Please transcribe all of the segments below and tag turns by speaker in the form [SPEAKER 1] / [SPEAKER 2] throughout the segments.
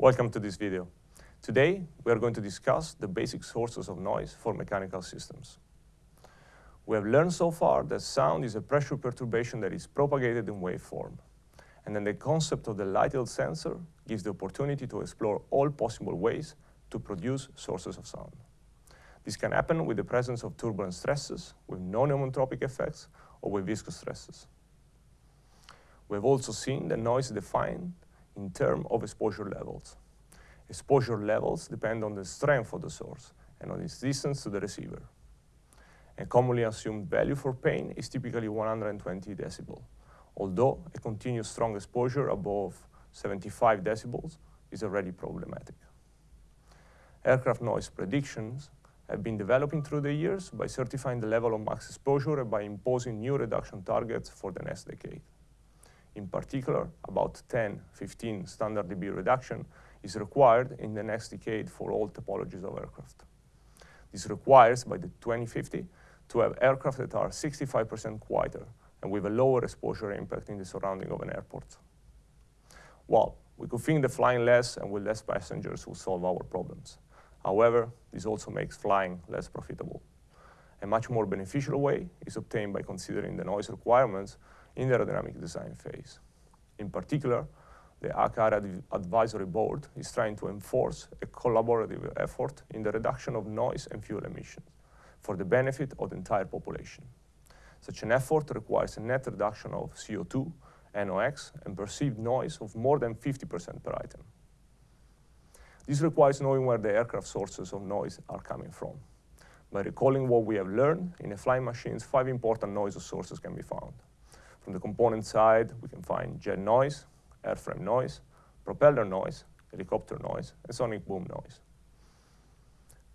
[SPEAKER 1] Welcome to this video. Today, we are going to discuss the basic sources of noise for mechanical systems. We have learned so far that sound is a pressure perturbation that is propagated in waveform. And then the concept of the Lighthill tensor gives the opportunity to explore all possible ways to produce sources of sound. This can happen with the presence of turbulent stresses, with non-homentropic effects, or with viscous stresses. We have also seen that noise is defined in terms of exposure levels. Exposure levels depend on the strength of the source and on its distance to the receiver. A commonly assumed value for pain is typically 120 decibel, although a continuous strong exposure above 75 decibels is already problematic. Aircraft noise predictions have been developing through the years by certifying the level of max exposure and by imposing new reduction targets for the next decade. In particular, about 10, 15 standard dB reduction is required in the next decade for all topologies of aircraft. This requires, by the 2050, to have aircraft that are 65% quieter and with a lower exposure impact in the surrounding of an airport. Well, we could think that flying less and with less passengers will solve our problems. However, this also makes flying less profitable. A much more beneficial way is obtained by considering the noise requirements in the aerodynamic design phase. In particular, the ACARE Advisory Board is trying to enforce a collaborative effort in the reduction of noise and fuel emissions for the benefit of the entire population. Such an effort requires a net reduction of CO2, NOx, and perceived noise of more than 50% per item. This requires knowing where the aircraft sources of noise are coming from. By recalling what we have learned, in a flying machines, five important noise sources can be found. From the component side, we can find jet noise, airframe noise, propeller noise, helicopter noise, and sonic boom noise.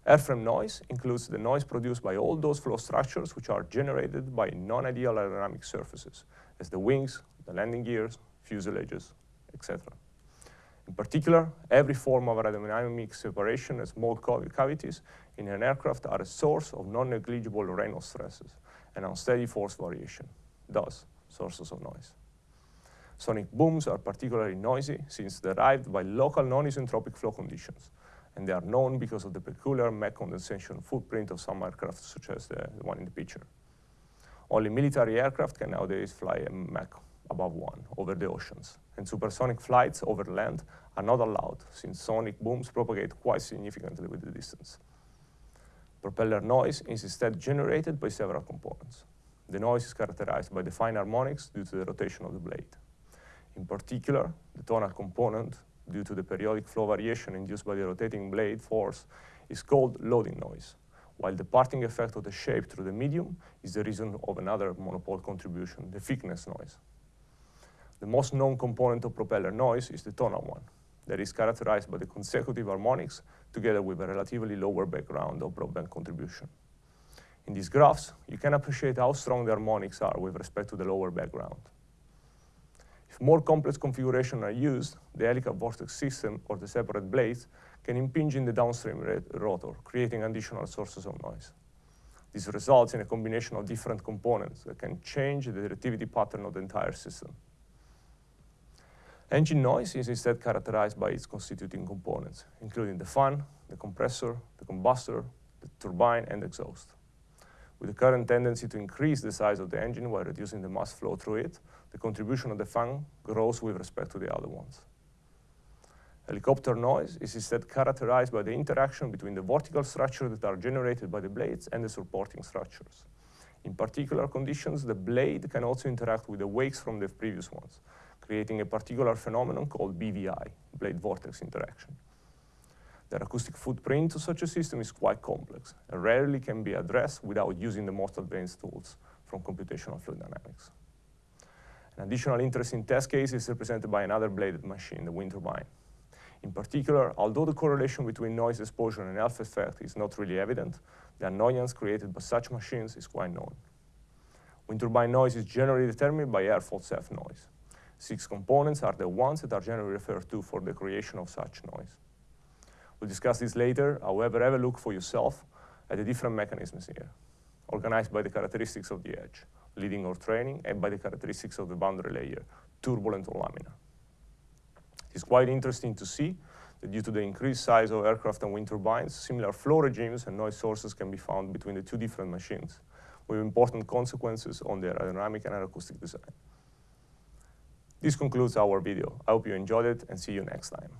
[SPEAKER 1] Airframe noise includes the noise produced by all those flow structures which are generated by non-ideal aerodynamic surfaces, as the wings, the landing gears, fuselages, etc. In particular, every form of aerodynamic separation and small cavities in an aircraft are a source of non-negligible Reynolds stresses and unsteady force variation, thus sources of noise. Sonic booms are particularly noisy since derived by local non-isentropic flow conditions, and they are known because of the peculiar Mach condensation footprint of some aircraft, such as the, the one in the picture. Only military aircraft can nowadays fly a Mach above one over the oceans, and supersonic flights over land are not allowed since sonic booms propagate quite significantly with the distance. Propeller noise is instead generated by several components. The noise is characterized by the fine harmonics due to the rotation of the blade. In particular, the tonal component, due to the periodic flow variation induced by the rotating blade force, is called loading noise, while the parting effect of the shape through the medium is the reason of another monopole contribution, the thickness noise. The most known component of propeller noise is the tonal one, that is characterized by the consecutive harmonics together with a relatively lower background of broadband contribution. In these graphs, you can appreciate how strong the harmonics are with respect to the lower background. If more complex configurations are used, the helical vortex system or the separate blades can impinge in the downstream rotor, creating additional sources of noise. This results in a combination of different components that can change the directivity pattern of the entire system. Engine noise is instead characterized by its constituting components, including the fan, the compressor, the combustor, the turbine, and the exhaust. With the current tendency to increase the size of the engine while reducing the mass flow through it, the contribution of the fan grows with respect to the other ones. Helicopter noise is instead characterized by the interaction between the vortical structures that are generated by the blades and the supporting structures. In particular conditions, the blade can also interact with the wakes from the previous ones, creating a particular phenomenon called BVI, blade vortex interaction. The acoustic footprint of such a system is quite complex and rarely can be addressed without using the most advanced tools from computational fluid dynamics. An additional interesting test case is represented by another bladed machine, the wind turbine. In particular, although the correlation between noise exposure and health effect is not really evident, the annoyance created by such machines is quite known. Wind turbine noise is generally determined by airfoil self noise. Six components are the ones that are generally referred to for the creation of such noise. We'll discuss this later, however, have a look for yourself at the different mechanisms here, organized by the characteristics of the edge, leading or trailing, and by the characteristics of the boundary layer, turbulent or laminar. It's quite interesting to see that due to the increased size of aircraft and wind turbines, similar flow regimes and noise sources can be found between the two different machines, with important consequences on their aerodynamic and aeroacoustic design. This concludes our video. I hope you enjoyed it and see you next time.